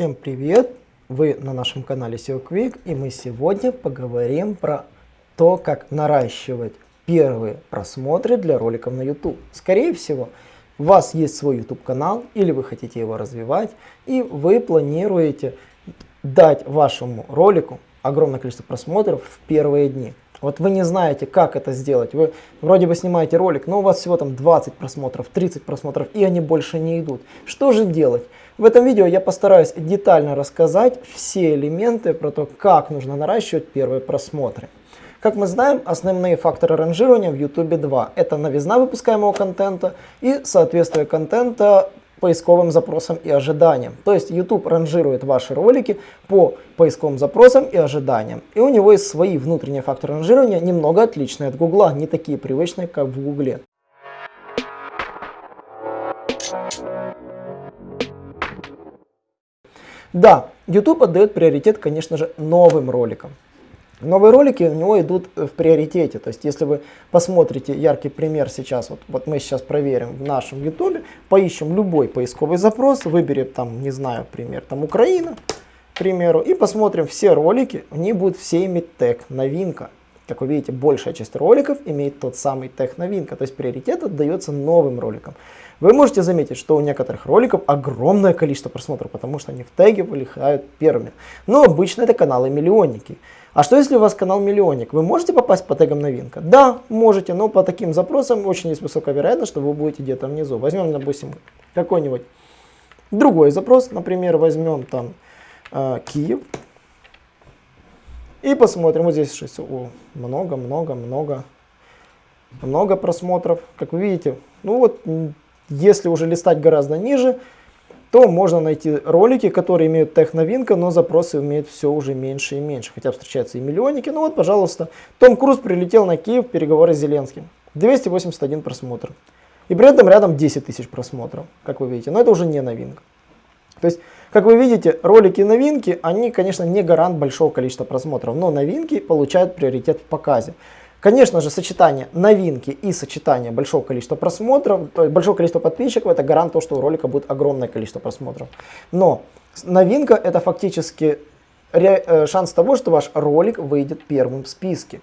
Всем привет! Вы на нашем канале SEO Quick и мы сегодня поговорим про то, как наращивать первые просмотры для роликов на YouTube. Скорее всего, у вас есть свой YouTube канал или вы хотите его развивать и вы планируете дать вашему ролику огромное количество просмотров в первые дни. Вот вы не знаете, как это сделать. Вы вроде бы снимаете ролик, но у вас всего там 20 просмотров, 30 просмотров, и они больше не идут. Что же делать? В этом видео я постараюсь детально рассказать все элементы про то, как нужно наращивать первые просмотры. Как мы знаем, основные факторы ранжирования в YouTube два. Это новизна выпускаемого контента и соответствие контента поисковым запросам и ожиданиям. То есть YouTube ранжирует ваши ролики по поисковым запросам и ожиданиям. И у него есть свои внутренние факторы ранжирования, немного отличные от Google, не такие привычные, как в Google. Да, YouTube отдает приоритет, конечно же, новым роликам. Новые ролики у него идут в приоритете. То есть, если вы посмотрите яркий пример сейчас, вот, вот мы сейчас проверим в нашем YouTube, поищем любой поисковый запрос, выберем там, не знаю, пример, там Украина, к примеру, и посмотрим все ролики, они будут все иметь тег новинка. Как вы видите, большая часть роликов имеет тот самый тег новинка, то есть приоритет отдается новым роликам. Вы можете заметить, что у некоторых роликов огромное количество просмотров, потому что они в теге вылетают первыми. Но обычно это каналы-миллионники. А что если у вас канал миллионник? Вы можете попасть по тегам новинка? Да, можете, но по таким запросам очень есть высокая вероятность, что вы будете где-то внизу. Возьмем, допустим, какой-нибудь другой запрос, например, возьмем там э, Киев. И посмотрим, вот здесь много, много, много, много просмотров. Как вы видите, ну вот если уже листать гораздо ниже, то можно найти ролики, которые имеют тех новинка, но запросы имеют все уже меньше и меньше. Хотя встречаются и миллионники. Ну вот, пожалуйста, Том Круз прилетел на Киев переговоры с Зеленским. 281 просмотр. И при этом рядом 10 тысяч просмотров, как вы видите. Но это уже не новинка. То есть, как вы видите, ролики новинки, они, конечно, не гарант большого количества просмотров, но новинки получают приоритет в показе. Конечно же, сочетание новинки и сочетание большого количества просмотров, то есть большого количества подписчиков, это гарант того, что у ролика будет огромное количество просмотров. Но новинка это фактически шанс того, что ваш ролик выйдет первым в списке.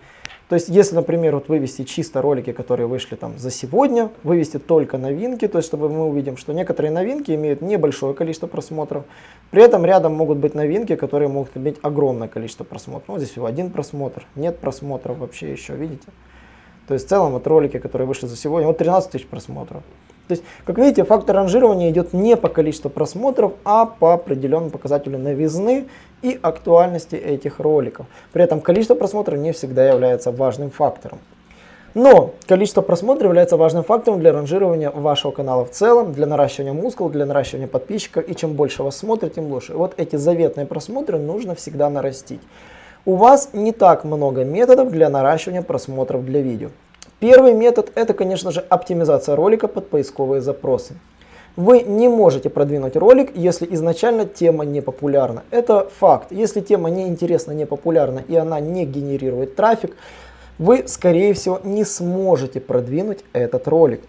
То есть, если, например, вот вывести чисто ролики, которые вышли там за сегодня, вывести только новинки, то есть, чтобы мы увидим, что некоторые новинки имеют небольшое количество просмотров, при этом рядом могут быть новинки, которые могут иметь огромное количество просмотров. Ну, здесь всего один просмотр, нет просмотров вообще еще, видите? То есть, в целом, вот ролики, которые вышли за сегодня, вот 13 тысяч просмотров. То есть, как видите, фактор ранжирования идет не по количеству просмотров, а по определенному показателю новизны и актуальности этих роликов. При этом количество просмотров не всегда является важным фактором. Но количество просмотров является важным фактором для ранжирования вашего канала в целом, для наращивания мускул, для наращивания подписчиков. И чем больше вас смотрит, тем лучше. Вот эти заветные просмотры нужно всегда нарастить. У вас не так много методов для наращивания просмотров для видео. Первый метод это, конечно же, оптимизация ролика под поисковые запросы. Вы не можете продвинуть ролик, если изначально тема не популярна. Это факт. Если тема не интересна, не популярна и она не генерирует трафик, вы, скорее всего, не сможете продвинуть этот ролик.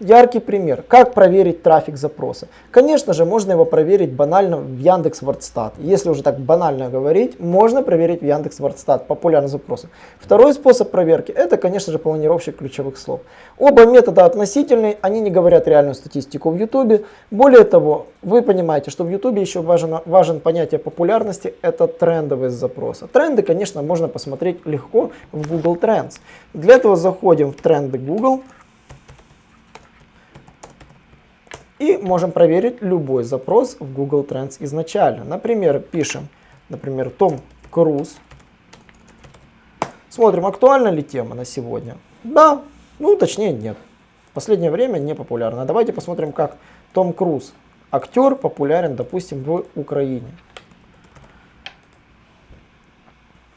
Яркий пример. Как проверить трафик запроса? Конечно же, можно его проверить банально в Яндекс Вордстат. Если уже так банально говорить, можно проверить в Яндекс Вордстат популярные запросы. Второй способ проверки, это, конечно же, планировщик ключевых слов. Оба метода относительные, они не говорят реальную статистику в YouTube. Более того, вы понимаете, что в YouTube еще важен, важен понятие популярности, это трендовые запросы. Тренды, конечно, можно посмотреть легко в Google Trends. Для этого заходим в тренды Google. И можем проверить любой запрос в Google Trends изначально. Например, пишем, например, Том Круз. Смотрим, актуальна ли тема на сегодня. Да, ну точнее нет. В последнее время не популярна. Давайте посмотрим, как Том Круз, актер, популярен, допустим, в Украине.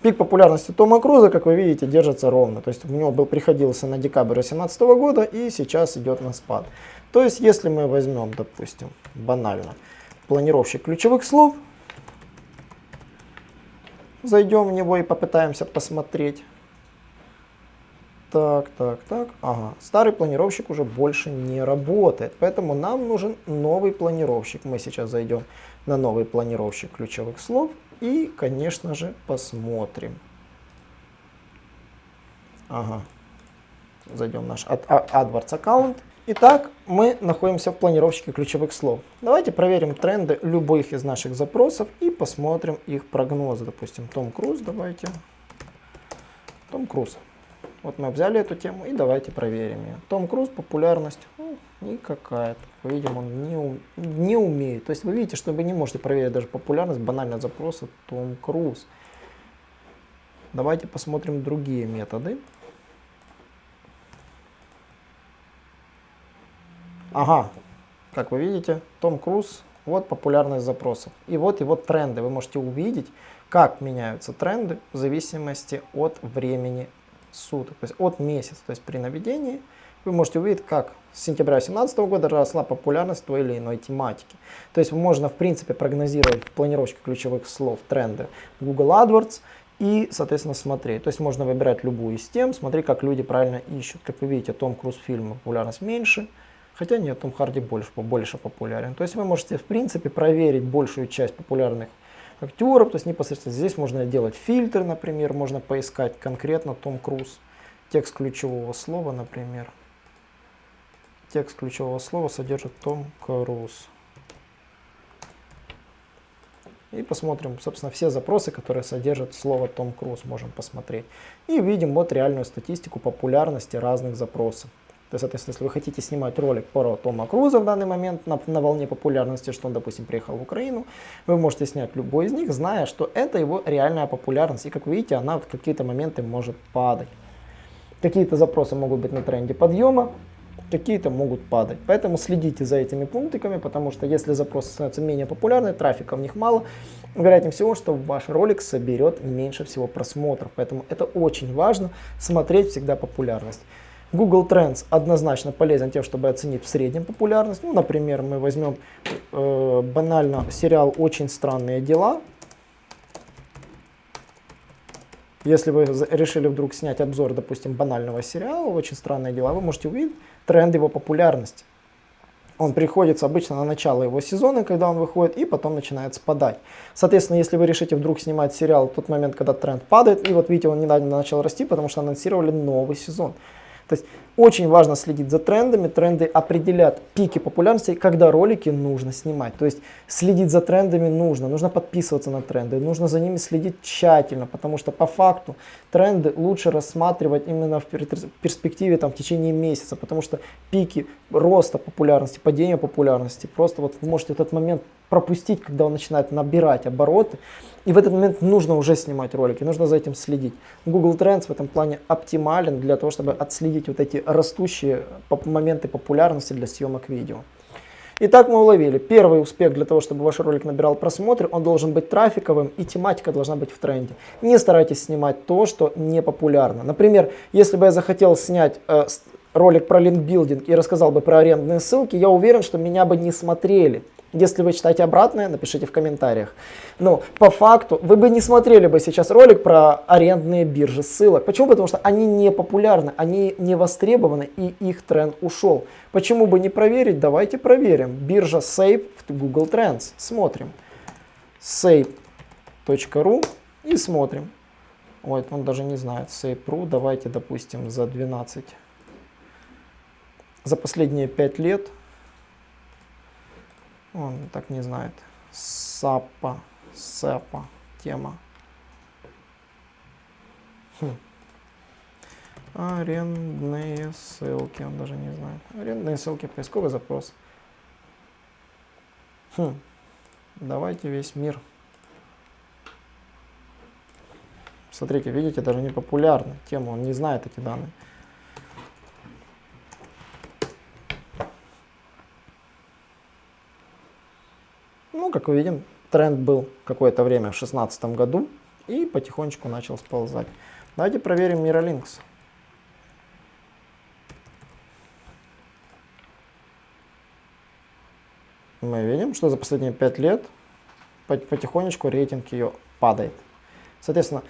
Пик популярности Тома Круза, как вы видите, держится ровно. То есть у него был, приходился на декабрь 2018 года и сейчас идет на спад. То есть, если мы возьмем, допустим, банально, планировщик ключевых слов, зайдем в него и попытаемся посмотреть. Так, так, так. Ага, старый планировщик уже больше не работает, поэтому нам нужен новый планировщик. Мы сейчас зайдем на новый планировщик ключевых слов и, конечно же, посмотрим. Ага. Зайдем в наш AdWords аккаунт. Итак, мы находимся в планировщике ключевых слов. Давайте проверим тренды любых из наших запросов и посмотрим их прогнозы. Допустим, Том Круз, давайте. Том Круз. Вот мы взяли эту тему и давайте проверим ее. Том Круз, популярность, ну, никакая. Видимо, он не, не умеет. То есть вы видите, что вы не можете проверить даже популярность банально запроса Том Круз. Давайте посмотрим другие методы. Ага, как вы видите, Том Круз, вот популярность запросов. И вот его тренды. Вы можете увидеть, как меняются тренды в зависимости от времени суток, то есть от месяца. То есть при наведении вы можете увидеть, как с сентября 2017 года росла популярность той или иной тематики. То есть можно в принципе прогнозировать в планировщике ключевых слов тренды Google AdWords и, соответственно, смотреть. То есть можно выбирать любую из тем, смотреть, как люди правильно ищут. Как вы видите, Том Круз фильма популярность меньше, хотя нет, Том Харди больше, больше популярен. То есть вы можете, в принципе, проверить большую часть популярных актеров, то есть непосредственно здесь можно делать фильтры, например, можно поискать конкретно Том Круз, текст ключевого слова, например. Текст ключевого слова содержит Том Круз. И посмотрим, собственно, все запросы, которые содержат слово Том Круз, можем посмотреть. И видим вот реальную статистику популярности разных запросов. То есть, соответственно, если вы хотите снимать ролик про Тома Круза в данный момент на, на волне популярности, что он, допустим, приехал в Украину, вы можете снять любой из них, зная, что это его реальная популярность. И, как вы видите, она в какие-то моменты может падать. Какие-то запросы могут быть на тренде подъема, какие-то могут падать. Поэтому следите за этими пунктиками, потому что если запросы становятся менее популярны, трафика в них мало, вероятнее всего, что ваш ролик соберет меньше всего просмотров. Поэтому это очень важно, смотреть всегда популярность. Google Trends однозначно полезен тем, чтобы оценить в среднем популярность. Ну, например, мы возьмем э, банально сериал «Очень странные дела». Если вы решили вдруг снять обзор, допустим, банального сериала «Очень странные дела», вы можете увидеть тренд его популярности. Он приходится обычно на начало его сезона, когда он выходит, и потом начинает спадать. Соответственно, если вы решите вдруг снимать сериал в тот момент, когда тренд падает, и вот видите, он недавно начал расти, потому что анонсировали новый сезон. То есть очень важно следить за трендами. Тренды определят пики популярности, когда ролики нужно снимать. То есть следить за трендами нужно. Нужно подписываться на тренды. Нужно за ними следить тщательно, потому что по факту тренды лучше рассматривать именно в перспективе там, в течение месяца. Потому что пики роста популярности, падения популярности, просто вот вы можете этот момент пропустить, когда он начинает набирать обороты. И в этот момент нужно уже снимать ролики, нужно за этим следить. Google Trends в этом плане оптимален для того, чтобы отследить вот эти растущие моменты популярности для съемок видео. Итак, мы уловили. Первый успех для того, чтобы ваш ролик набирал просмотры, он должен быть трафиковым и тематика должна быть в тренде. Не старайтесь снимать то, что не популярно. Например, если бы я захотел снять э, ролик про линкбилдинг и рассказал бы про арендные ссылки, я уверен, что меня бы не смотрели. Если вы читаете обратное, напишите в комментариях. Но по факту вы бы не смотрели бы сейчас ролик про арендные биржи ссылок. Почему? Потому что они не популярны, они не востребованы и их тренд ушел. Почему бы не проверить? Давайте проверим. Биржа Save в Google Trends. Смотрим. Save.ru и смотрим. Ой, он даже не знает. Save.ru. Давайте, допустим, за 12. За последние 5 лет он так не знает. Сапа, сапа, тема. Хм. Арендные ссылки, он даже не знает. Арендные ссылки, поисковый запрос. Хм. Давайте весь мир. Смотрите, видите, даже не популярна тема, он не знает эти данные. Как мы видим, тренд был какое-то время в 2016 году и потихонечку начал сползать. Давайте проверим Miralinks. Мы видим, что за последние 5 лет потихонечку рейтинг ее падает. Соответственно,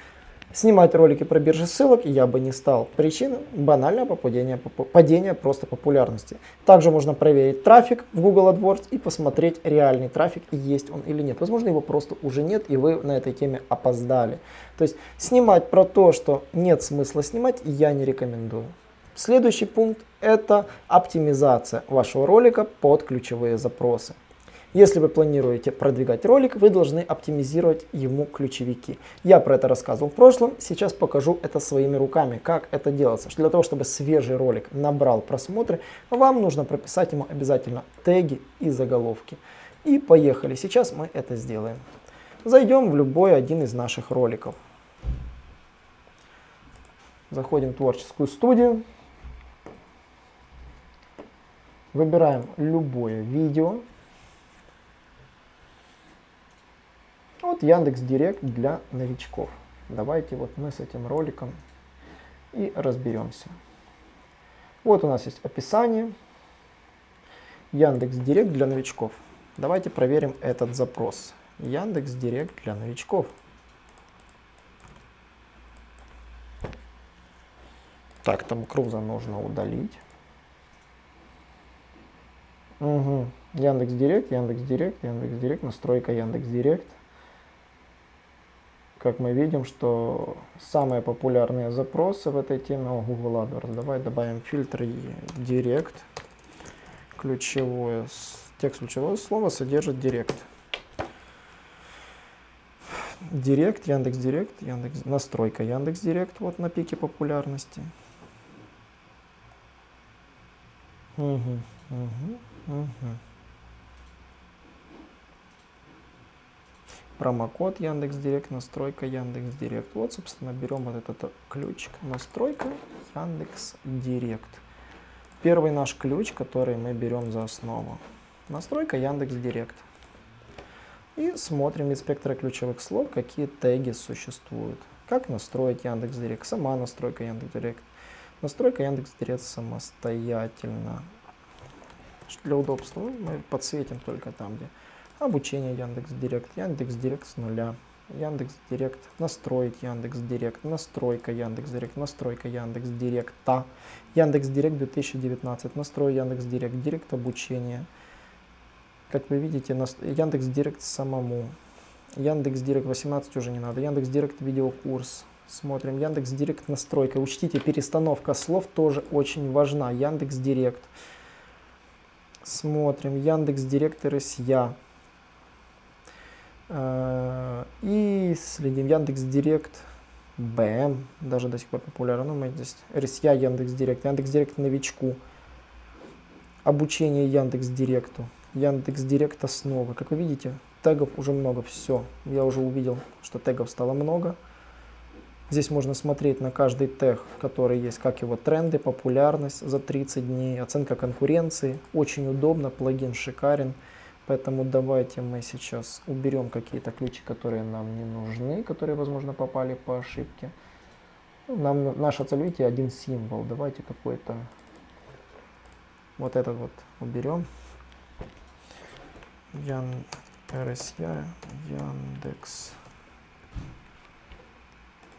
Снимать ролики про биржи ссылок я бы не стал. Причина – банальное падение, падение просто популярности. Также можно проверить трафик в Google AdWords и посмотреть реальный трафик, есть он или нет. Возможно, его просто уже нет, и вы на этой теме опоздали. То есть снимать про то, что нет смысла снимать, я не рекомендую. Следующий пункт – это оптимизация вашего ролика под ключевые запросы. Если вы планируете продвигать ролик, вы должны оптимизировать ему ключевики. Я про это рассказывал в прошлом, сейчас покажу это своими руками, как это делается. Для того, чтобы свежий ролик набрал просмотры, вам нужно прописать ему обязательно теги и заголовки. И поехали, сейчас мы это сделаем. Зайдем в любой один из наших роликов. Заходим в творческую студию. Выбираем любое видео. Вот Яндекс Директ для новичков. Давайте вот мы с этим роликом и разберемся. Вот у нас есть описание. Яндекс Директ для новичков. Давайте проверим этот запрос. Яндекс Директ для новичков. Так, там Круза нужно удалить. Угу. Яндекс Директ, Яндекс Директ, Яндекс Директ, настройка Яндекс Директ как мы видим, что самые популярные запросы в этой теме о Google AdWords. Давай добавим фильтр Direct. Ключевое, текст ключевое слово содержит Direct. Директ, Яндекс Директ, Яндекс, настройка Яндекс Директ вот на пике популярности. Угу, угу, угу. Промокод Яндекс Директ, настройка Яндекс Директ. Вот, собственно, берем вот этот ключик. Настройка Яндекс Директ. Первый наш ключ, который мы берем за основу. Настройка Яндекс Директ. И смотрим из спектра ключевых слов, какие теги существуют. Как настроить Яндекс Директ. Сама настройка Яндекс Директ. Настройка Яндекс Директ самостоятельно. Для удобства мы подсветим только там, где обучение Яндекс Директ, Яндекс Директ с нуля, Яндекс Директ, настроить Яндекс Директ, настройка Яндекс Директ, настройка Яндекс Директа, Яндекс Директ 2019, настрой Яндекс Директ, Директ обучение. Как вы видите, Яндекс Директ самому. Яндекс Директ 18 уже не надо. Яндекс Директ видеокурс. Смотрим. Яндекс Директ настройка. Учтите, перестановка слов тоже очень важна. Яндекс Директ. Смотрим. Яндекс Директ РСЯ. Э, и следим Яндекс Директ, БМ, даже до сих пор популярно. Ну, мы здесь РСЯ, Яндекс Директ, Яндекс Директ новичку, обучение Яндекс Директу, Яндекс Директ основа. Как вы видите, тегов уже много, все. Я уже увидел, что тегов стало много. Здесь можно смотреть на каждый тег, который есть, как его тренды, популярность за 30 дней, оценка конкуренции. Очень удобно, плагин шикарен. Поэтому давайте мы сейчас уберем какие-то ключи, которые нам не нужны, которые, возможно, попали по ошибке. Нам наша цель, видите, один символ. Давайте какой-то вот этот вот уберем. Ян РСЯ, Яндекс,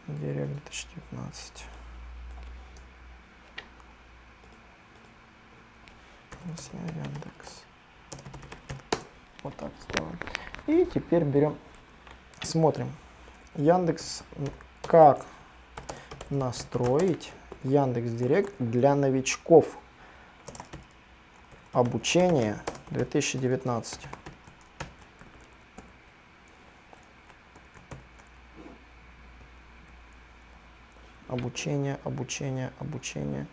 Директ 2019. РСЯ, Яндекс. Вот так сделаем. И теперь берем, смотрим. Яндекс, как настроить Яндекс Директ для новичков. Обучение 2019. Обучение, обучение, обучение.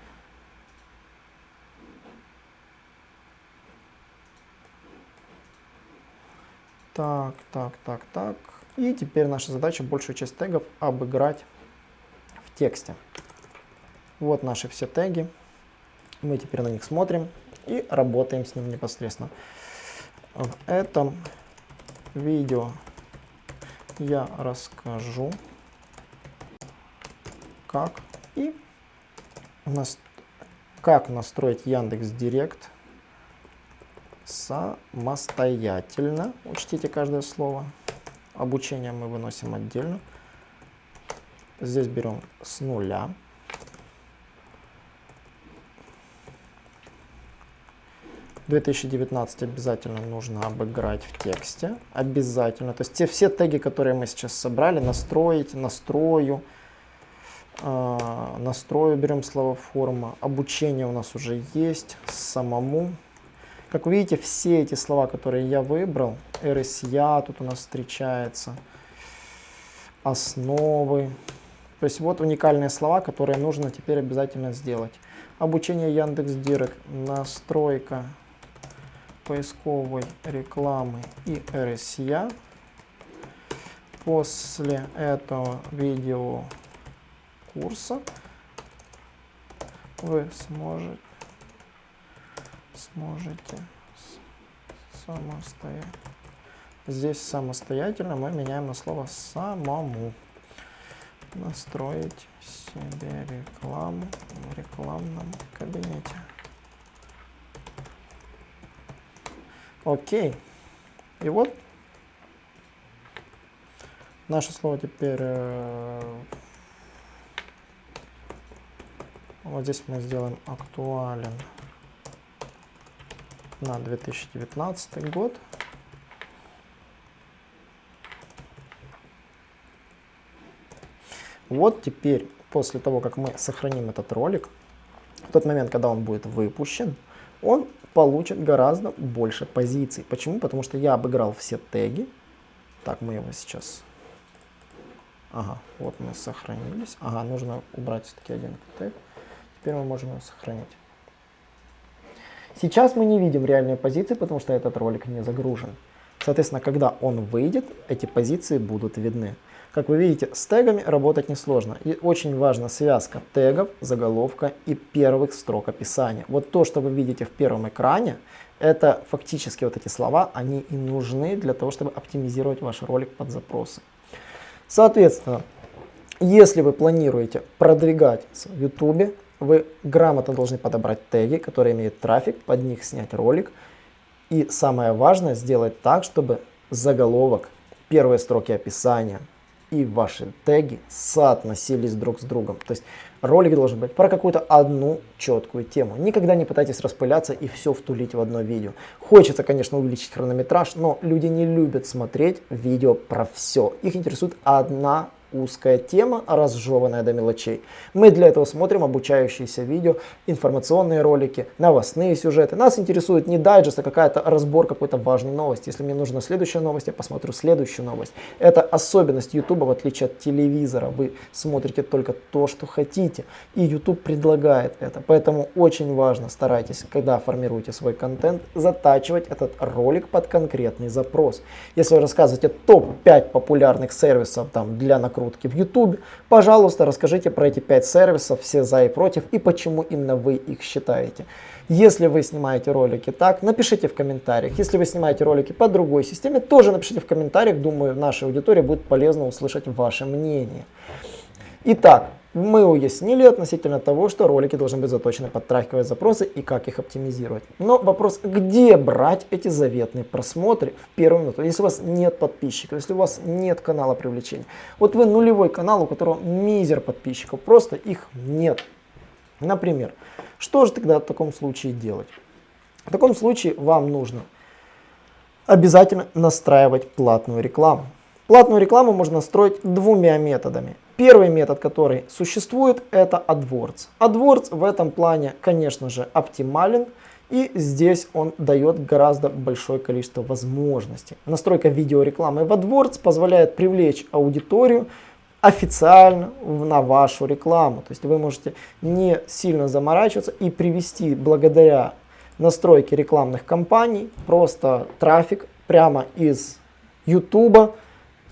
Так, так, так, так. И теперь наша задача большую часть тегов обыграть в тексте. Вот наши все теги. Мы теперь на них смотрим и работаем с ним непосредственно. В этом видео я расскажу, как и нас, как настроить Яндекс Директ самостоятельно. Учтите каждое слово. Обучение мы выносим отдельно. Здесь берем с нуля. 2019 обязательно нужно обыграть в тексте. Обязательно. То есть те все теги, которые мы сейчас собрали, настроить, настрою, э, настрою берем слово форма. Обучение у нас уже есть самому. Как вы видите, все эти слова, которые я выбрал, RSA тут у нас встречается, основы. То есть вот уникальные слова, которые нужно теперь обязательно сделать. Обучение Яндекс Директ, настройка поисковой рекламы и RSA. После этого видео курса вы сможете, сможете самостоятельно. Здесь самостоятельно мы меняем на слово самому. Настроить себе рекламу в рекламном кабинете. Окей. И вот наше слово теперь... Э, вот здесь мы сделаем актуален на 2019 год. Вот теперь, после того, как мы сохраним этот ролик, в тот момент, когда он будет выпущен, он получит гораздо больше позиций. Почему? Потому что я обыграл все теги. Так, мы его сейчас... Ага, вот мы сохранились. Ага, нужно убрать все-таки один тег. Теперь мы можем его сохранить. Сейчас мы не видим реальные позиции, потому что этот ролик не загружен. Соответственно, когда он выйдет, эти позиции будут видны. Как вы видите, с тегами работать несложно. И очень важна связка тегов, заголовка и первых строк описания. Вот то, что вы видите в первом экране, это фактически вот эти слова, они и нужны для того, чтобы оптимизировать ваш ролик под запросы. Соответственно, если вы планируете продвигать в YouTube, вы грамотно должны подобрать теги, которые имеют трафик, под них снять ролик. И самое важное, сделать так, чтобы заголовок, первые строки описания, и ваши теги соотносились друг с другом. То есть ролик должен быть про какую-то одну четкую тему. Никогда не пытайтесь распыляться и все втулить в одно видео. Хочется, конечно, увеличить хронометраж, но люди не любят смотреть видео про все. Их интересует одна узкая тема, разжеванная до мелочей. Мы для этого смотрим обучающиеся видео, информационные ролики, новостные сюжеты. Нас интересует не дайджест, а какая-то разбор какой-то важной новости. Если мне нужна следующая новость, я посмотрю следующую новость. Это особенность YouTube, в отличие от телевизора. Вы смотрите только то, что хотите. И YouTube предлагает это. Поэтому очень важно, старайтесь, когда формируете свой контент, затачивать этот ролик под конкретный запрос. Если вы рассказываете топ-5 популярных сервисов там, для накрутки, накрутки в YouTube. Пожалуйста, расскажите про эти 5 сервисов, все за и против, и почему именно вы их считаете. Если вы снимаете ролики так, напишите в комментариях. Если вы снимаете ролики по другой системе, тоже напишите в комментариях. Думаю, нашей аудитории будет полезно услышать ваше мнение. Итак, мы уяснили относительно того, что ролики должны быть заточены под трафиковые запросы и как их оптимизировать. Но вопрос, где брать эти заветные просмотры в первую минуту, если у вас нет подписчиков, если у вас нет канала привлечения. Вот вы нулевой канал, у которого мизер подписчиков, просто их нет. Например, что же тогда в таком случае делать? В таком случае вам нужно обязательно настраивать платную рекламу. Платную рекламу можно настроить двумя методами. Первый метод, который существует, это AdWords. AdWords в этом плане, конечно же, оптимален. И здесь он дает гораздо большое количество возможностей. Настройка видеорекламы в AdWords позволяет привлечь аудиторию официально на вашу рекламу. То есть вы можете не сильно заморачиваться и привести благодаря настройке рекламных кампаний просто трафик прямо из YouTube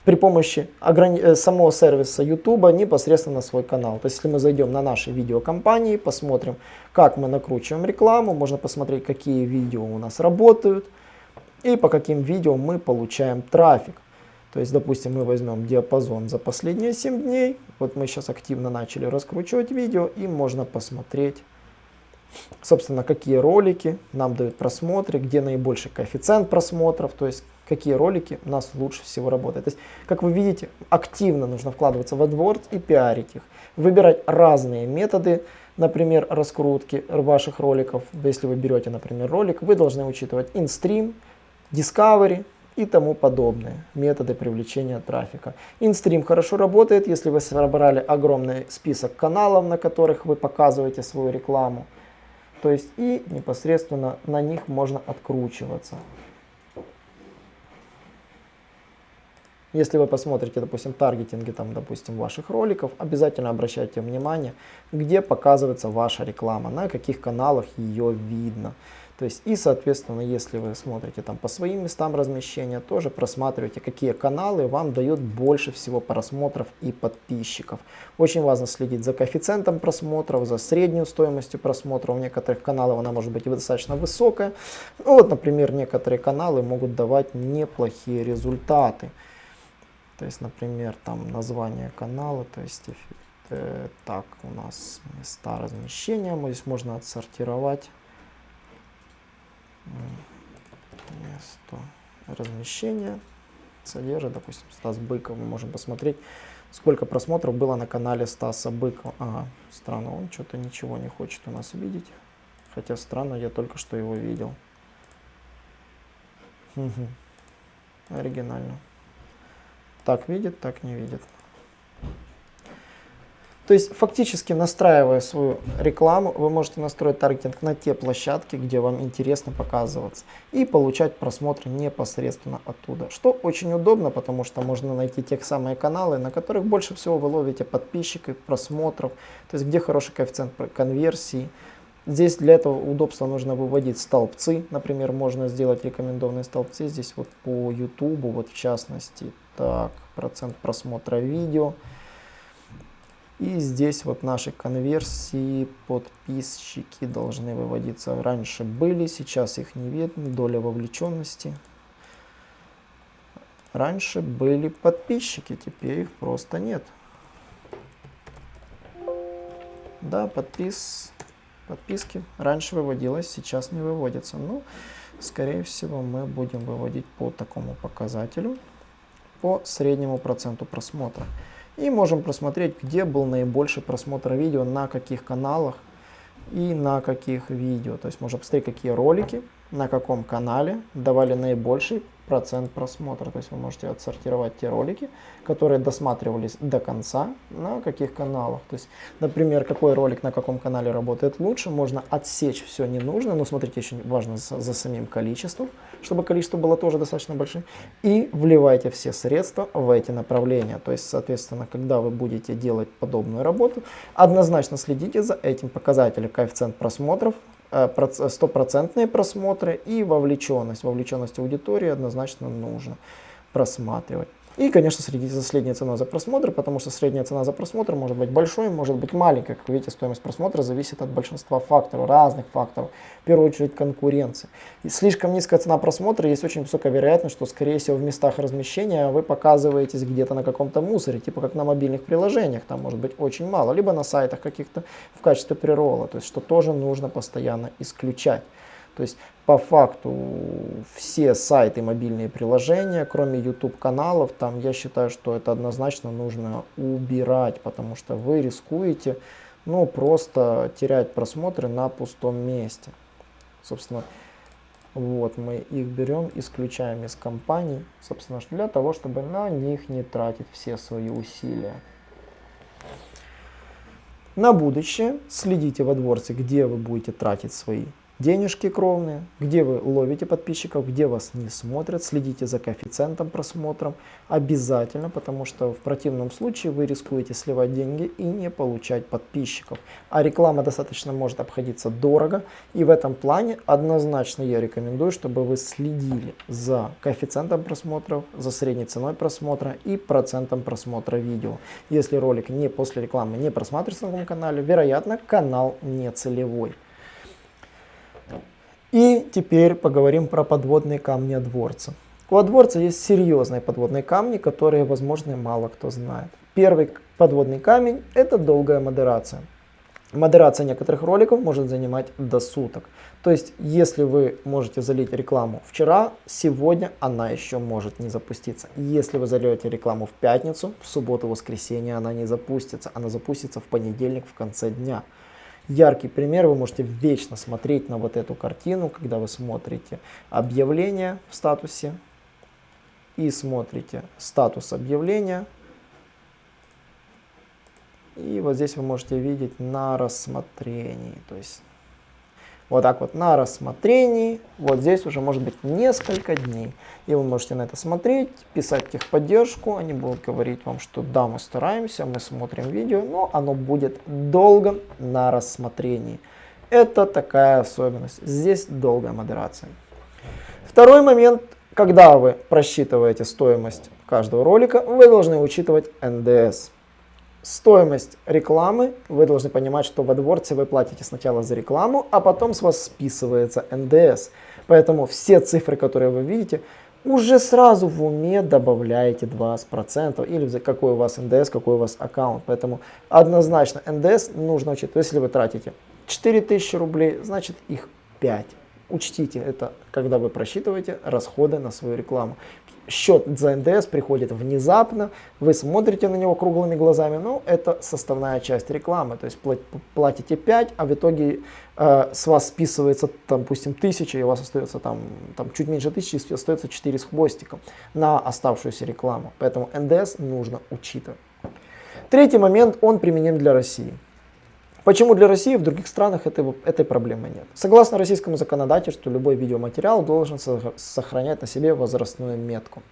при помощи ограни... Э, самого сервиса YouTube непосредственно на свой канал. То есть, если мы зайдем на наши видеокомпании, посмотрим, как мы накручиваем рекламу, можно посмотреть, какие видео у нас работают и по каким видео мы получаем трафик. То есть, допустим, мы возьмем диапазон за последние 7 дней. Вот мы сейчас активно начали раскручивать видео и можно посмотреть, собственно, какие ролики нам дают просмотры, где наибольший коэффициент просмотров, то есть какие ролики у нас лучше всего работают. То есть, как вы видите, активно нужно вкладываться в AdWords и пиарить их. Выбирать разные методы, например, раскрутки ваших роликов. Если вы берете, например, ролик, вы должны учитывать InStream, Discovery и тому подобные методы привлечения трафика. InStream хорошо работает, если вы собрали огромный список каналов, на которых вы показываете свою рекламу. То есть и непосредственно на них можно откручиваться. Если вы посмотрите, допустим, таргетинги, там, допустим, ваших роликов, обязательно обращайте внимание, где показывается ваша реклама, на каких каналах ее видно. То есть и, соответственно, если вы смотрите там по своим местам размещения, тоже просматривайте, какие каналы вам дают больше всего просмотров и подписчиков. Очень важно следить за коэффициентом просмотров, за среднюю стоимостью просмотра. У некоторых каналов она может быть достаточно высокая. Ну, вот, например, некоторые каналы могут давать неплохие результаты. То есть, например, там название канала, то есть э, так у нас места размещения, мы здесь можно отсортировать место размещения содержит, допустим, Стас Быков. Мы можем посмотреть, сколько просмотров было на канале Стаса Быкова. Ага, странно, он что-то ничего не хочет у нас видеть. Хотя странно, я только что его видел. Оригинально. Так видит, так не видит. То есть фактически настраивая свою рекламу, вы можете настроить таргетинг на те площадки, где вам интересно показываться и получать просмотры непосредственно оттуда. Что очень удобно, потому что можно найти те самые каналы, на которых больше всего вы ловите подписчиков, просмотров, то есть где хороший коэффициент конверсии. Здесь для этого удобства нужно выводить столбцы, например, можно сделать рекомендованные столбцы здесь вот по YouTube, вот в частности, так, процент просмотра видео. И здесь вот наши конверсии, подписчики должны выводиться. Раньше были, сейчас их не видно, доля вовлеченности. Раньше были подписчики, теперь их просто нет. Да, подпис, подписки раньше выводилось, сейчас не выводится. Ну, скорее всего, мы будем выводить по такому показателю, по среднему проценту просмотра. И можем просмотреть, где был наибольший просмотр видео, на каких каналах и на каких видео. То есть можно посмотреть, какие ролики, на каком канале давали наибольший процент просмотра. То есть вы можете отсортировать те ролики, которые досматривались до конца, на каких каналах. То есть, например, какой ролик на каком канале работает лучше, можно отсечь все не нужно, но смотрите, очень важно за, за самим количеством, чтобы количество было тоже достаточно большим. И вливайте все средства в эти направления. То есть, соответственно, когда вы будете делать подобную работу, однозначно следите за этим показателем коэффициент просмотров, стопроцентные просмотры и вовлеченность. Вовлеченность аудитории однозначно нужно просматривать. И, конечно, следите за средней ценой за просмотр, потому что средняя цена за просмотр может быть большой, может быть маленькой. Как вы видите, стоимость просмотра зависит от большинства факторов, разных факторов. В первую очередь конкуренции. И слишком низкая цена просмотра, есть очень высокая вероятность, что, скорее всего, в местах размещения вы показываетесь где-то на каком-то мусоре, типа как на мобильных приложениях, там может быть очень мало, либо на сайтах каких-то в качестве прирола, то есть что тоже нужно постоянно исключать. То есть по факту все сайты, мобильные приложения, кроме YouTube каналов, там я считаю, что это однозначно нужно убирать, потому что вы рискуете ну, просто терять просмотры на пустом месте. Собственно, вот мы их берем, исключаем из компаний, собственно, для того, чтобы на них не тратить все свои усилия. На будущее следите в AdWords, где вы будете тратить свои денежки кровные, где вы ловите подписчиков, где вас не смотрят, следите за коэффициентом просмотром обязательно, потому что в противном случае вы рискуете сливать деньги и не получать подписчиков. А реклама достаточно может обходиться дорого, и в этом плане однозначно я рекомендую, чтобы вы следили за коэффициентом просмотров, за средней ценой просмотра и процентом просмотра видео. Если ролик не после рекламы не просматривается на канале, вероятно канал не целевой. И теперь поговорим про подводные камни Адворца. У Адворца есть серьезные подводные камни, которые, возможно, мало кто знает. Первый подводный камень – это долгая модерация. модерация некоторых роликов может занимать до суток. То есть, если вы можете залить рекламу вчера, сегодня она еще может не запуститься. Если вы зальете рекламу в пятницу, в субботу, воскресенье она не запустится. Она запустится в понедельник в конце дня. Яркий пример, вы можете вечно смотреть на вот эту картину, когда вы смотрите объявление в статусе и смотрите статус объявления, и вот здесь вы можете видеть на рассмотрении. То есть вот так вот на рассмотрении. Вот здесь уже может быть несколько дней. И вы можете на это смотреть, писать техподдержку. Они будут говорить вам, что да, мы стараемся, мы смотрим видео, но оно будет долго на рассмотрении. Это такая особенность. Здесь долгая модерация. Второй момент. Когда вы просчитываете стоимость каждого ролика, вы должны учитывать НДС стоимость рекламы, вы должны понимать, что в AdWords вы платите сначала за рекламу, а потом с вас списывается НДС. Поэтому все цифры, которые вы видите, уже сразу в уме добавляете 20% или какой у вас НДС, какой у вас аккаунт. Поэтому однозначно НДС нужно учитывать. Если вы тратите 4000 рублей, значит их 5. Учтите это, когда вы просчитываете расходы на свою рекламу счет за НДС приходит внезапно, вы смотрите на него круглыми глазами, ну это составная часть рекламы, то есть платите 5, а в итоге э, с вас списывается, там, допустим, 1000, и у вас остается там, там чуть меньше 1000, остается 4 с хвостиком на оставшуюся рекламу, поэтому НДС нужно учитывать. Третий момент, он применим для России. Почему для России в других странах этой, этой проблемы нет? Согласно российскому законодательству, любой видеоматериал должен сохранять на себе возрастную метку.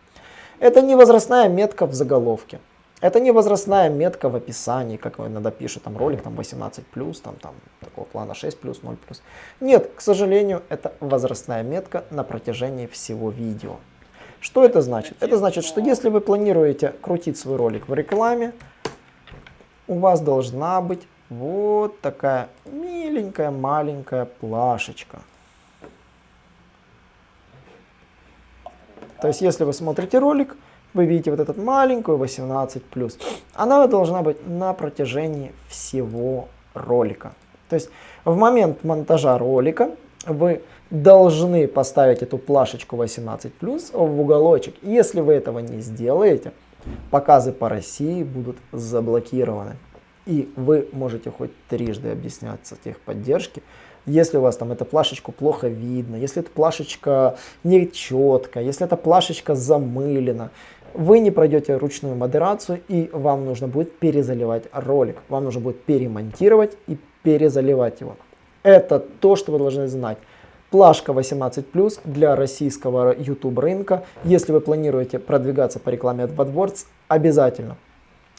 Это не возрастная метка в заголовке. Это не возрастная метка в описании, как иногда пишут, там ролик там 18+, там, там такого плана 6+, 0+. Нет, к сожалению, это возрастная метка на протяжении всего видео. Что это значит? Это значит, что если вы планируете крутить свой ролик в рекламе, у вас должна быть вот такая миленькая маленькая плашечка. То есть, если вы смотрите ролик, вы видите вот этот маленькую 18+. Она должна быть на протяжении всего ролика. То есть, в момент монтажа ролика вы должны поставить эту плашечку 18+, в уголочек. Если вы этого не сделаете, показы по России будут заблокированы и вы можете хоть трижды объясняться техподдержке, если у вас там эта плашечка плохо видно, если эта плашечка не четкая, если эта плашечка замылена, вы не пройдете ручную модерацию и вам нужно будет перезаливать ролик. Вам нужно будет перемонтировать и перезаливать его. Это то, что вы должны знать. Плашка 18+, для российского YouTube рынка. Если вы планируете продвигаться по рекламе AdWords, обязательно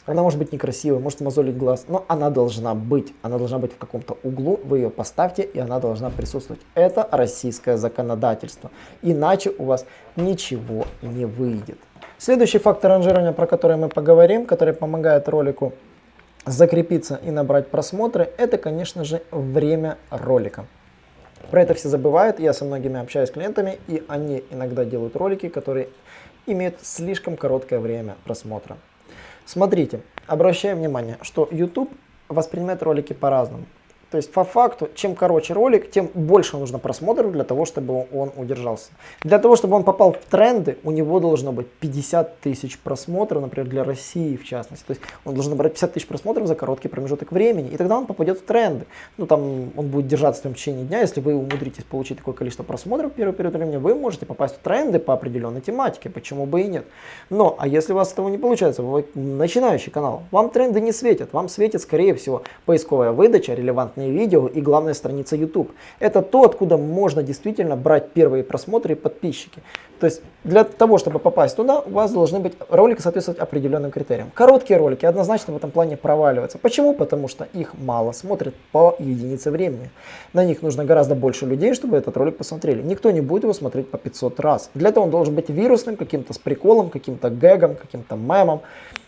она может быть некрасивой, может мозолить глаз, но она должна быть. Она должна быть в каком-то углу, вы ее поставьте, и она должна присутствовать. Это российское законодательство. Иначе у вас ничего не выйдет. Следующий фактор ранжирования, про который мы поговорим, который помогает ролику закрепиться и набрать просмотры, это, конечно же, время ролика. Про это все забывают, я со многими общаюсь с клиентами, и они иногда делают ролики, которые имеют слишком короткое время просмотра. Смотрите, обращаем внимание, что YouTube воспринимает ролики по-разному. То есть по факту, чем короче ролик, тем больше нужно просмотров для того, чтобы он удержался. Для того, чтобы он попал в тренды, у него должно быть 50 тысяч просмотров, например, для России в частности. То есть он должен набрать 50 тысяч просмотров за короткий промежуток времени, и тогда он попадет в тренды. Ну там он будет держаться в течение дня, если вы умудритесь получить такое количество просмотров в первый период времени, вы можете попасть в тренды по определенной тематике, почему бы и нет. Но, а если у вас этого не получается, вы начинающий канал, вам тренды не светят, вам светит скорее всего поисковая выдача, релевантные бесплатные видео и главная страница YouTube. Это то, откуда можно действительно брать первые просмотры и подписчики. То есть для того, чтобы попасть туда, у вас должны быть ролики соответствовать определенным критериям. Короткие ролики однозначно в этом плане проваливаются. Почему? Потому что их мало смотрят по единице времени. На них нужно гораздо больше людей, чтобы этот ролик посмотрели. Никто не будет его смотреть по 500 раз. Для этого он должен быть вирусным, каким-то с приколом, каким-то гэгом, каким-то мемом.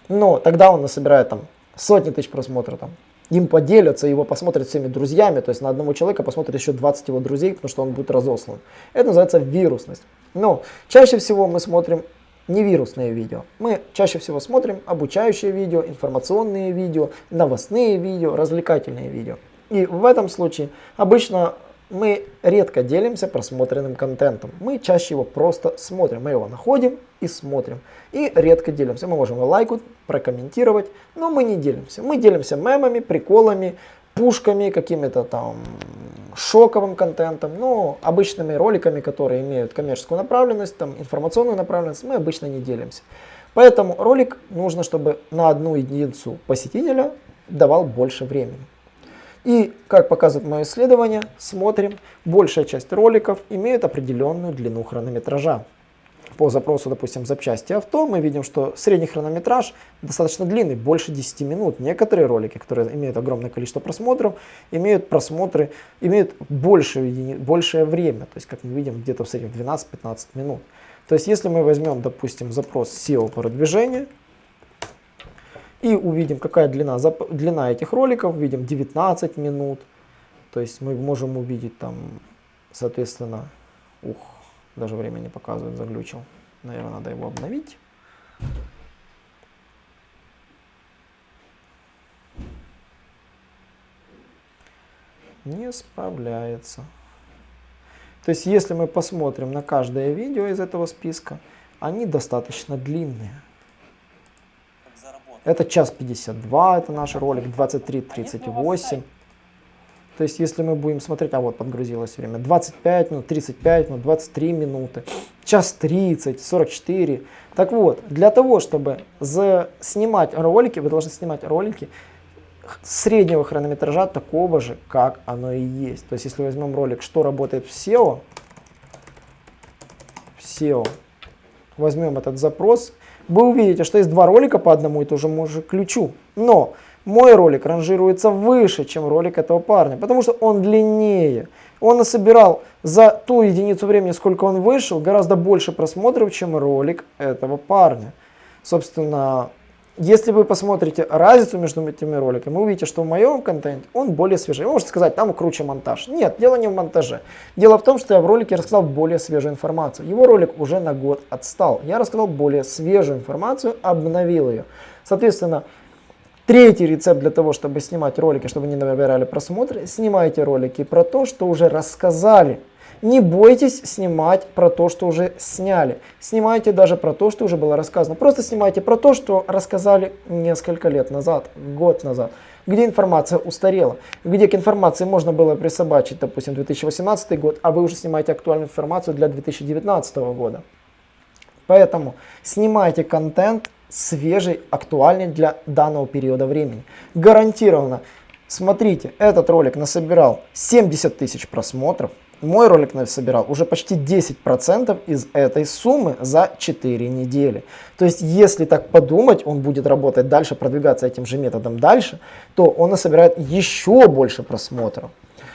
Но тогда он насобирает там сотни тысяч просмотров, там, им поделятся, его посмотрят всеми друзьями, то есть на одного человека посмотрят еще 20 его друзей, потому что он будет разослан. Это называется вирусность. Но чаще всего мы смотрим не вирусные видео. Мы чаще всего смотрим обучающие видео, информационные видео, новостные видео, развлекательные видео. И в этом случае обычно мы редко делимся просмотренным контентом. Мы чаще его просто смотрим. Мы его находим и смотрим. И редко делимся. Мы можем лайкнуть, прокомментировать, но мы не делимся. Мы делимся мемами, приколами, пушками, какими-то там шоковым контентом, но обычными роликами, которые имеют коммерческую направленность, там, информационную направленность, мы обычно не делимся. Поэтому ролик нужно, чтобы на одну единицу посетителя давал больше времени. И, как показывает мое исследование, смотрим, большая часть роликов имеет определенную длину хронометража. По запросу, допустим, запчасти авто, мы видим, что средний хронометраж достаточно длинный, больше 10 минут. Некоторые ролики, которые имеют огромное количество просмотров, имеют просмотры, имеют большее, большее время. То есть, как мы видим, где-то в среднем 12-15 минут. То есть, если мы возьмем, допустим, запрос SEO продвижения, и увидим, какая длина, длина этих роликов. Видим 19 минут. То есть мы можем увидеть там, соответственно, ух, даже время не показывает, заглючил. Наверное, надо его обновить. Не справляется. То есть, если мы посмотрим на каждое видео из этого списка, они достаточно длинные. Это час 52, это наш ролик, 23.38. То есть, если мы будем смотреть, а вот подгрузилось время, 25 минут, 35 минут, 23 минуты, час 30, 44. Так вот, для того, чтобы снимать ролики, вы должны снимать ролики среднего хронометража такого же, как оно и есть. То есть, если возьмем ролик, что работает в SEO, в SEO, возьмем этот запрос, вы увидите, что есть два ролика по одному и тому же ключу. Но мой ролик ранжируется выше, чем ролик этого парня, потому что он длиннее. Он насобирал за ту единицу времени, сколько он вышел, гораздо больше просмотров, чем ролик этого парня. Собственно, если вы посмотрите разницу между этими роликами, вы увидите, что в моем контенте он более свежий. Вы можете сказать, там круче монтаж. Нет, дело не в монтаже. Дело в том, что я в ролике рассказал более свежую информацию. Его ролик уже на год отстал. Я рассказал более свежую информацию, обновил ее. Соответственно, третий рецепт для того, чтобы снимать ролики, чтобы не набирали просмотры, снимайте ролики про то, что уже рассказали не бойтесь снимать про то, что уже сняли. Снимайте даже про то, что уже было рассказано. Просто снимайте про то, что рассказали несколько лет назад, год назад. Где информация устарела, где к информации можно было присобачить, допустим, 2018 год, а вы уже снимаете актуальную информацию для 2019 года. Поэтому снимайте контент свежий, актуальный для данного периода времени. Гарантированно. Смотрите, этот ролик насобирал 70 тысяч просмотров, мой ролик собирал уже почти 10% из этой суммы за 4 недели. То есть, если так подумать, он будет работать дальше, продвигаться этим же методом дальше, то он насобирает еще больше просмотров.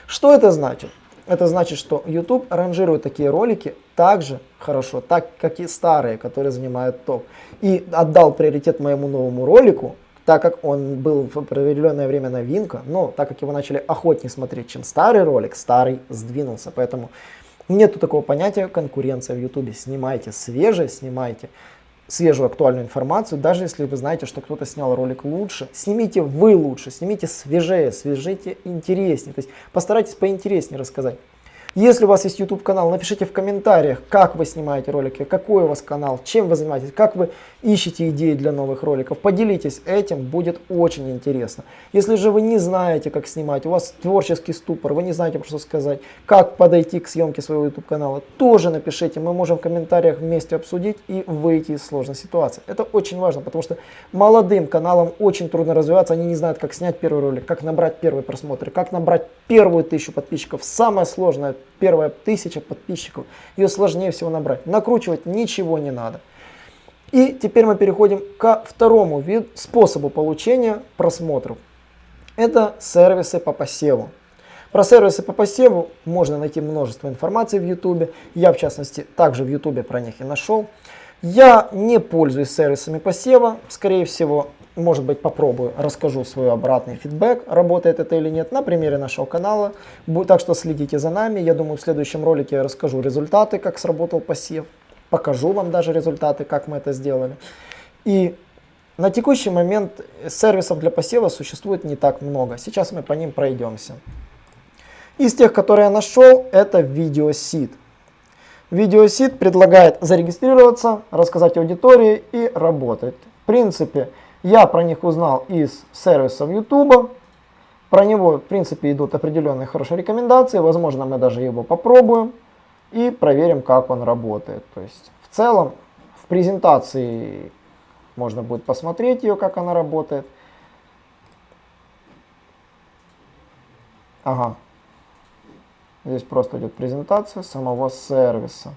Что это значит? Это значит, что YouTube ранжирует такие ролики так же хорошо, так как и старые, которые занимают топ. И отдал приоритет моему новому ролику, так как он был в определенное время новинка, но так как его начали охотнее смотреть, чем старый ролик, старый сдвинулся. Поэтому нету такого понятия конкуренция в YouTube. Снимайте свежее, снимайте свежую актуальную информацию, даже если вы знаете, что кто-то снял ролик лучше, снимите вы лучше, снимите свежее, свяжите интереснее, то есть постарайтесь поинтереснее рассказать. Если у вас есть YouTube канал, напишите в комментариях, как вы снимаете ролики, какой у вас канал, чем вы занимаетесь, как вы ищете идеи для новых роликов. Поделитесь этим, будет очень интересно. Если же вы не знаете, как снимать, у вас творческий ступор, вы не знаете, что сказать, как подойти к съемке своего YouTube канала, тоже напишите, мы можем в комментариях вместе обсудить и выйти из сложной ситуации. Это очень важно, потому что молодым каналам очень трудно развиваться, они не знают, как снять первый ролик, как набрать первый просмотр, как набрать первую тысячу подписчиков. Самое сложное первая тысяча подписчиков, ее сложнее всего набрать. Накручивать ничего не надо. И теперь мы переходим ко второму виду, способу получения просмотров. Это сервисы по посеву. Про сервисы по посеву можно найти множество информации в YouTube. Я, в частности, также в YouTube про них и нашел. Я не пользуюсь сервисами посева. Скорее всего, может быть, попробую, расскажу свой обратный фидбэк, работает это или нет, на примере нашего канала. Так что следите за нами. Я думаю, в следующем ролике я расскажу результаты, как сработал посев. Покажу вам даже результаты, как мы это сделали. И на текущий момент сервисов для посева существует не так много. Сейчас мы по ним пройдемся. Из тех, которые я нашел, это VideoSeed. VideoSeed предлагает зарегистрироваться, рассказать аудитории и работать. В принципе, я про них узнал из сервисов YouTube. Про него, в принципе, идут определенные хорошие рекомендации. Возможно, мы даже его попробуем и проверим, как он работает. То есть, в целом, в презентации можно будет посмотреть ее, как она работает. Ага. Здесь просто идет презентация самого сервиса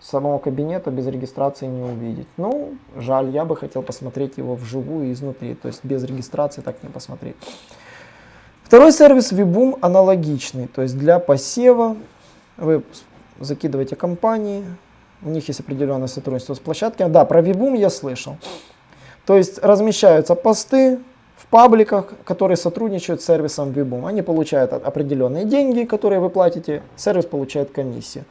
самого кабинета без регистрации не увидеть. Ну, жаль, я бы хотел посмотреть его вживую изнутри, то есть без регистрации так не посмотреть. Второй сервис Vboom аналогичный, то есть для посева вы закидываете компании, у них есть определенное сотрудничество с площадками. Да, про Vboom я слышал. То есть размещаются посты в пабликах, которые сотрудничают с сервисом Vboom. Они получают определенные деньги, которые вы платите, сервис получает комиссию.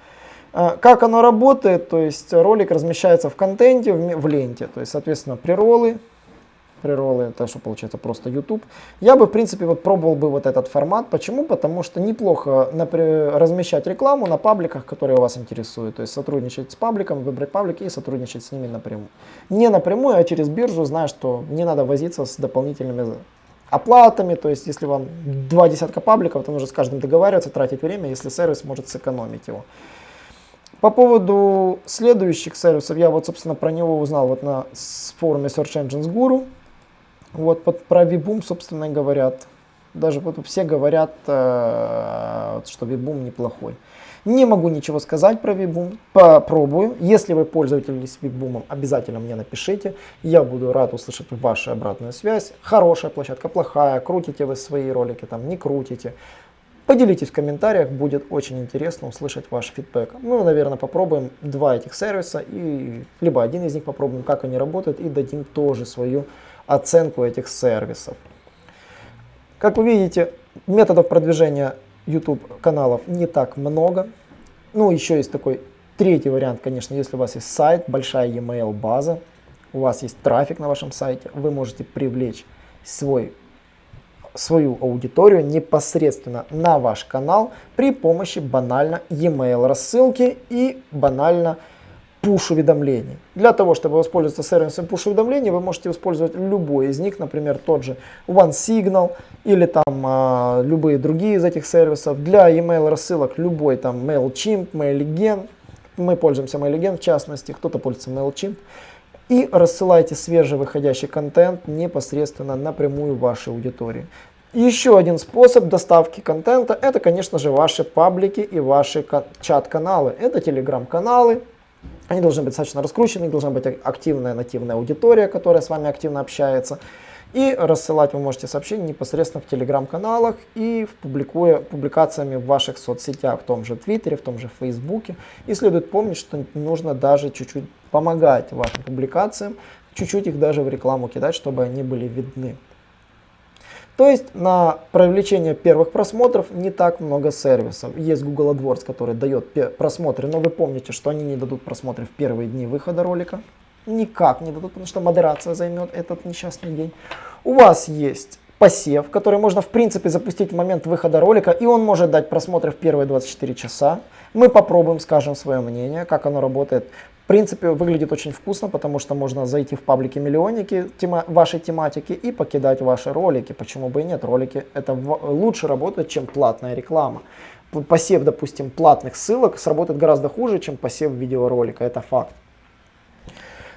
А, как оно работает, то есть ролик размещается в контенте, в, ленте, то есть, соответственно, приролы, приролы, это что получается просто YouTube. Я бы, в принципе, вот пробовал бы вот этот формат. Почему? Потому что неплохо размещать рекламу на пабликах, которые вас интересуют. То есть сотрудничать с пабликом, выбрать паблики и сотрудничать с ними напрямую. Не напрямую, а через биржу, зная, что не надо возиться с дополнительными оплатами, то есть если вам два десятка пабликов, то нужно с каждым договариваться, тратить время, если сервис может сэкономить его. По поводу следующих сервисов, я вот, собственно, про него узнал вот на форуме Search Engines Guru. Вот под, про Vboom, собственно, говорят. Даже вот все говорят, э, что Vboom неплохой. Не могу ничего сказать про Vboom, попробую. Если вы пользовались Vboom, обязательно мне напишите. Я буду рад услышать вашу обратную связь. Хорошая площадка, плохая, крутите вы свои ролики, там не крутите. Поделитесь в комментариях, будет очень интересно услышать ваш фидбэк. Мы, наверное, попробуем два этих сервиса, и либо один из них попробуем, как они работают, и дадим тоже свою оценку этих сервисов. Как вы видите, методов продвижения YouTube каналов не так много. Ну, еще есть такой третий вариант, конечно, если у вас есть сайт, большая e-mail база, у вас есть трафик на вашем сайте, вы можете привлечь свой свою аудиторию непосредственно на ваш канал при помощи банально e-mail рассылки и банально push-уведомлений. Для того, чтобы воспользоваться сервисом push-уведомлений, вы можете использовать любой из них, например, тот же OneSignal или там а, любые другие из этих сервисов. Для email рассылок любой там MailChimp, MailGen, мы пользуемся MailGen в частности, кто-то пользуется MailChimp. И рассылайте свежевыходящий контент непосредственно напрямую вашей аудитории. Еще один способ доставки контента, это, конечно же, ваши паблики и ваши чат-каналы. Это телеграм-каналы. Они должны быть достаточно раскручены, должна быть активная нативная аудитория, которая с вами активно общается. И рассылать вы можете сообщения непосредственно в телеграм-каналах и в публикуя публикациями в ваших соцсетях, в том же Твиттере, в том же Фейсбуке. И следует помнить, что нужно даже чуть-чуть помогать вашим публикациям, чуть-чуть их даже в рекламу кидать, чтобы они были видны. То есть на привлечение первых просмотров не так много сервисов. Есть Google AdWords, который дает просмотры, но вы помните, что они не дадут просмотры в первые дни выхода ролика. Никак не дадут, потому что модерация займет этот несчастный день. У вас есть посев, который можно в принципе запустить в момент выхода ролика, и он может дать просмотры в первые 24 часа. Мы попробуем, скажем свое мнение, как оно работает. В принципе, выглядит очень вкусно, потому что можно зайти в паблики миллионники тема, вашей тематики и покидать ваши ролики. Почему бы и нет? Ролики это лучше работают, чем платная реклама. Посев, допустим, платных ссылок сработает гораздо хуже, чем посев видеоролика. Это факт.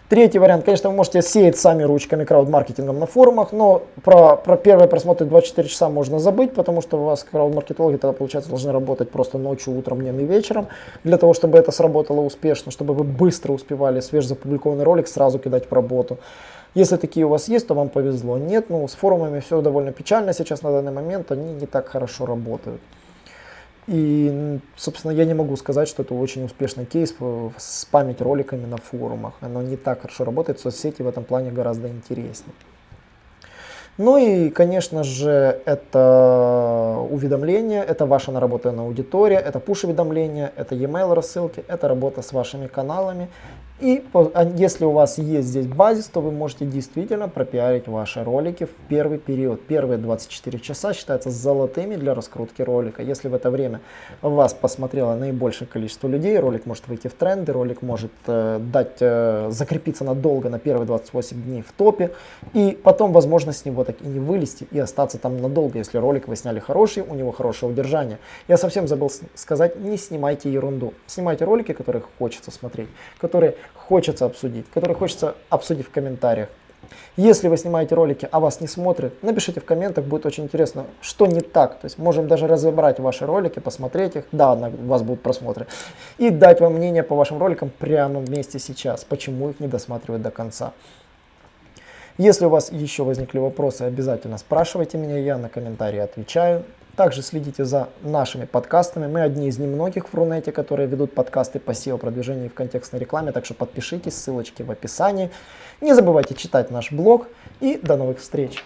Третий вариант, конечно, вы можете сеять сами ручками крауд-маркетингом на форумах, но про, про первые просмотры 24 часа можно забыть, потому что у вас крауд-маркетологи тогда, получается, должны работать просто ночью, утром, днем и вечером, для того, чтобы это сработало успешно, чтобы вы быстро успевали свежезапубликованный ролик сразу кидать в работу. Если такие у вас есть, то вам повезло. Нет, ну с форумами все довольно печально сейчас на данный момент, они не так хорошо работают. И, собственно, я не могу сказать, что это очень успешный кейс спамить роликами на форумах. Оно не так хорошо работает, соцсети в этом плане гораздо интереснее. Ну и, конечно же, это уведомления, это ваша наработанная аудитория, это push-уведомления, это e-mail рассылки, это работа с вашими каналами И а если у вас есть здесь базис, то вы можете действительно пропиарить ваши ролики в первый период. Первые 24 часа считаются золотыми для раскрутки ролика. Если в это время вас посмотрело наибольшее количество людей, ролик может выйти в тренды, ролик может э, дать, э, закрепиться надолго на первые 28 дней в топе. И потом, возможно, с него так и не вылезти и остаться там надолго, если ролик вы сняли хороший, у него хорошее удержание. Я совсем забыл сказать, не снимайте ерунду. Снимайте ролики, которые хочется смотреть, которые хочется обсудить, которые хочется обсудить в комментариях. Если вы снимаете ролики, а вас не смотрят, напишите в комментах, будет очень интересно, что не так. То есть можем даже разобрать ваши ролики, посмотреть их, да, у вас будут просмотры, и дать вам мнение по вашим роликам прямо вместе сейчас, почему их не досматривают до конца. Если у вас еще возникли вопросы, обязательно спрашивайте меня, я на комментарии отвечаю. Также следите за нашими подкастами. Мы одни из немногих в Рунете, которые ведут подкасты по SEO-продвижению в контекстной рекламе, так что подпишитесь, ссылочки в описании. Не забывайте читать наш блог и до новых встреч!